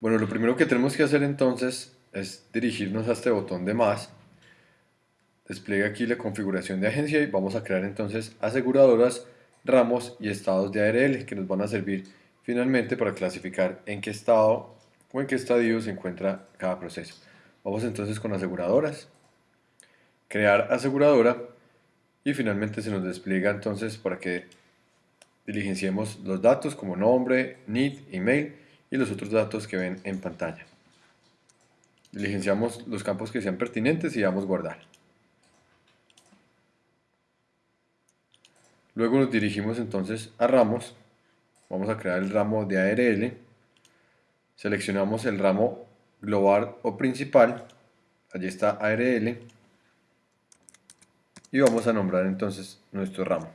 Bueno, lo primero que tenemos que hacer entonces es dirigirnos a este botón de más. Despliega aquí la configuración de agencia y vamos a crear entonces aseguradoras, ramos y estados de ARL que nos van a servir finalmente para clasificar en qué estado o en qué estadio se encuentra cada proceso. Vamos entonces con aseguradoras, crear aseguradora y finalmente se nos despliega entonces para que diligenciemos los datos como nombre, NID, email y los otros datos que ven en pantalla. Diligenciamos los campos que sean pertinentes y damos guardar. Luego nos dirigimos entonces a ramos. Vamos a crear el ramo de ARL. Seleccionamos el ramo global o principal. Allí está ARL. Y vamos a nombrar entonces nuestro ramo.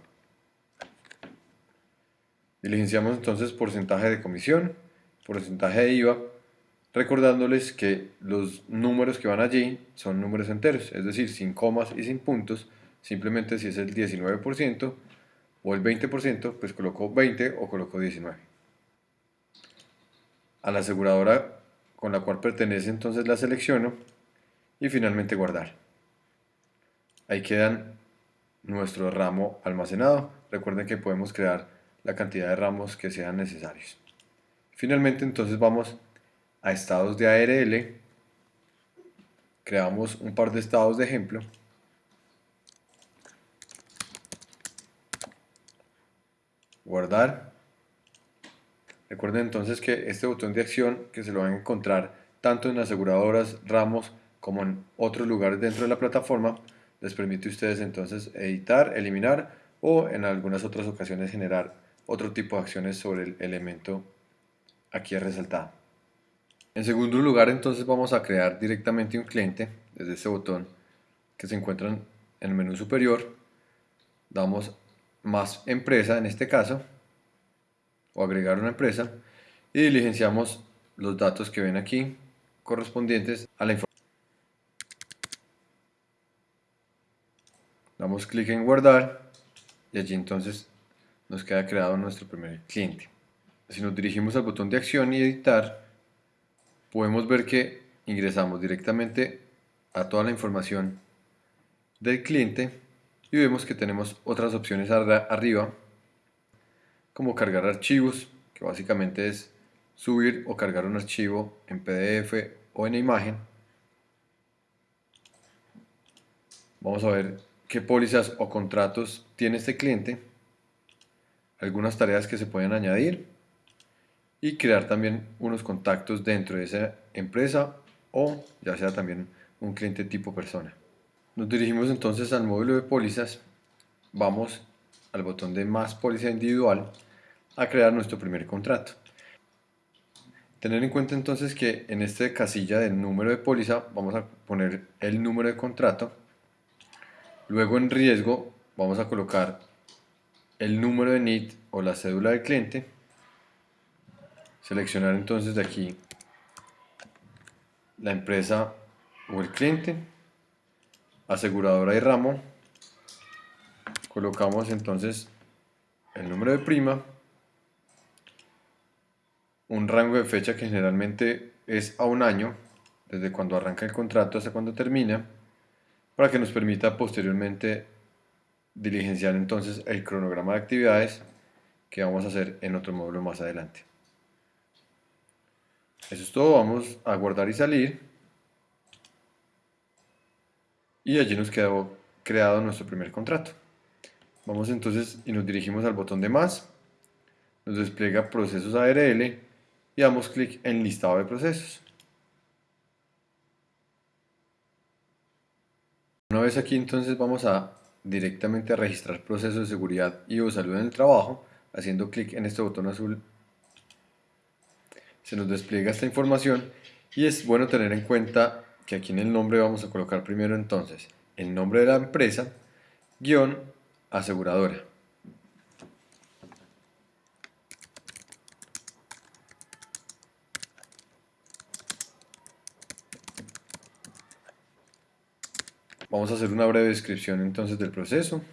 Diligenciamos entonces porcentaje de comisión porcentaje de IVA, recordándoles que los números que van allí son números enteros, es decir, sin comas y sin puntos, simplemente si es el 19% o el 20%, pues coloco 20 o coloco 19. A la aseguradora con la cual pertenece entonces la selecciono y finalmente guardar. Ahí quedan nuestro ramo almacenado. Recuerden que podemos crear la cantidad de ramos que sean necesarios. Finalmente entonces vamos a estados de ARL, creamos un par de estados de ejemplo, guardar, recuerden entonces que este botón de acción que se lo van a encontrar tanto en aseguradoras, ramos como en otros lugares dentro de la plataforma les permite a ustedes entonces editar, eliminar o en algunas otras ocasiones generar otro tipo de acciones sobre el elemento aquí es resaltado. En segundo lugar, entonces vamos a crear directamente un cliente desde este botón que se encuentra en el menú superior. Damos más empresa en este caso, o agregar una empresa, y diligenciamos los datos que ven aquí correspondientes a la información. Damos clic en guardar y allí entonces nos queda creado nuestro primer cliente si nos dirigimos al botón de acción y editar, podemos ver que ingresamos directamente a toda la información del cliente y vemos que tenemos otras opciones arriba como cargar archivos que básicamente es subir o cargar un archivo en PDF o en imagen. Vamos a ver qué pólizas o contratos tiene este cliente algunas tareas que se pueden añadir y crear también unos contactos dentro de esa empresa o ya sea también un cliente tipo persona. Nos dirigimos entonces al módulo de pólizas, vamos al botón de más póliza individual a crear nuestro primer contrato. Tener en cuenta entonces que en esta casilla del número de póliza vamos a poner el número de contrato, luego en riesgo vamos a colocar el número de NIT o la cédula del cliente seleccionar entonces de aquí la empresa o el cliente, aseguradora y ramo, colocamos entonces el número de prima, un rango de fecha que generalmente es a un año, desde cuando arranca el contrato hasta cuando termina, para que nos permita posteriormente diligenciar entonces el cronograma de actividades que vamos a hacer en otro módulo más adelante. Eso es todo, vamos a guardar y salir. Y allí nos quedó creado nuestro primer contrato. Vamos entonces y nos dirigimos al botón de más. Nos despliega procesos ARL y damos clic en listado de procesos. Una vez aquí entonces vamos a directamente a registrar procesos de seguridad y o salud en el trabajo haciendo clic en este botón azul se nos despliega esta información y es bueno tener en cuenta que aquí en el nombre vamos a colocar primero entonces el nombre de la empresa, guion, aseguradora. Vamos a hacer una breve descripción entonces del proceso.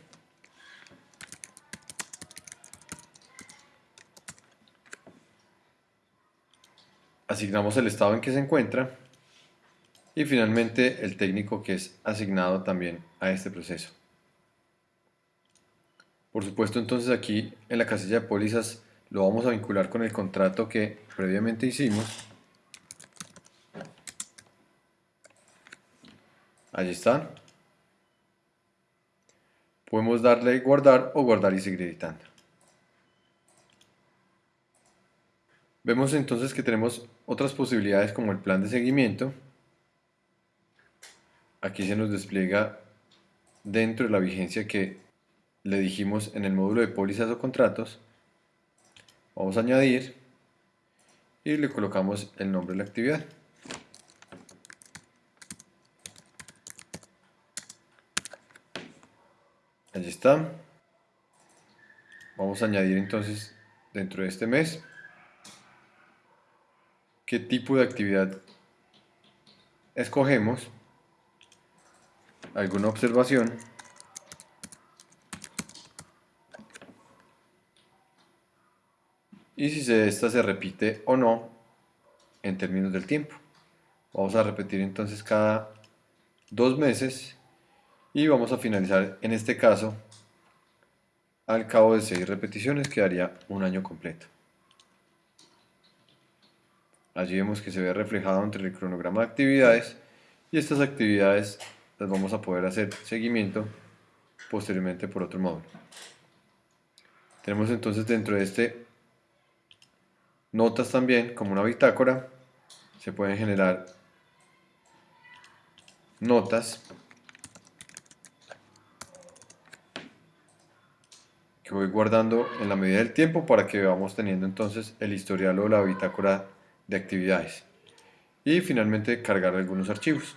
Asignamos el estado en que se encuentra y finalmente el técnico que es asignado también a este proceso. Por supuesto entonces aquí en la casilla de pólizas lo vamos a vincular con el contrato que previamente hicimos. Allí está. Podemos darle guardar o guardar y seguir editando. Vemos entonces que tenemos otras posibilidades como el plan de seguimiento. Aquí se nos despliega dentro de la vigencia que le dijimos en el módulo de pólizas o contratos. Vamos a añadir y le colocamos el nombre de la actividad. Allí está. Vamos a añadir entonces dentro de este mes qué tipo de actividad escogemos, alguna observación, y si esta se repite o no en términos del tiempo. Vamos a repetir entonces cada dos meses y vamos a finalizar en este caso al cabo de seis repeticiones quedaría un año completo. Allí vemos que se ve reflejado entre el cronograma de actividades y estas actividades las vamos a poder hacer seguimiento posteriormente por otro módulo. Tenemos entonces dentro de este notas también como una bitácora. Se pueden generar notas que voy guardando en la medida del tiempo para que vamos teniendo entonces el historial o la bitácora de actividades y finalmente cargar algunos archivos.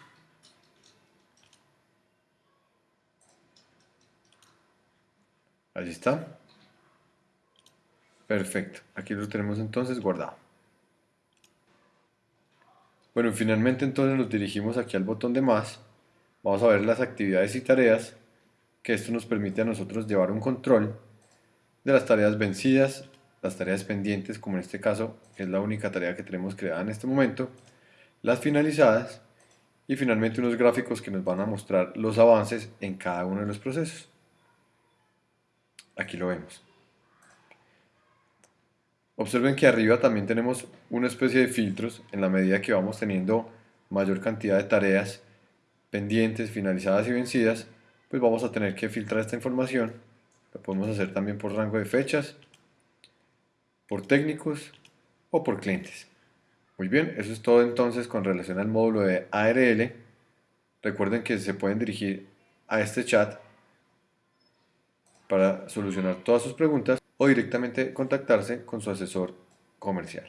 Allí está. Perfecto. Aquí lo tenemos entonces guardado. Bueno, finalmente entonces nos dirigimos aquí al botón de más. Vamos a ver las actividades y tareas que esto nos permite a nosotros llevar un control de las tareas vencidas las tareas pendientes, como en este caso, es la única tarea que tenemos creada en este momento, las finalizadas y finalmente unos gráficos que nos van a mostrar los avances en cada uno de los procesos. Aquí lo vemos. Observen que arriba también tenemos una especie de filtros en la medida que vamos teniendo mayor cantidad de tareas pendientes, finalizadas y vencidas, pues vamos a tener que filtrar esta información. Lo podemos hacer también por rango de fechas por técnicos o por clientes. Muy bien, eso es todo entonces con relación al módulo de ARL. Recuerden que se pueden dirigir a este chat para solucionar todas sus preguntas o directamente contactarse con su asesor comercial.